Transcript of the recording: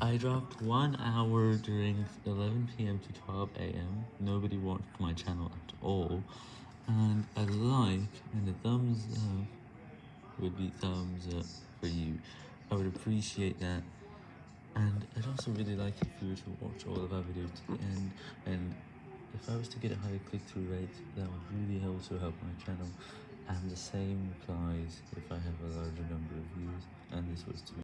I dropped one hour during 11pm to 12am, nobody watched my channel at all, and a like and a thumbs up would be thumbs up for you. I would appreciate that, and I'd also really like if you were to watch all of our videos to the end, and if I was to get a higher click-through rate, that would really also help my channel, and the same applies if I have a larger number of views, and this was to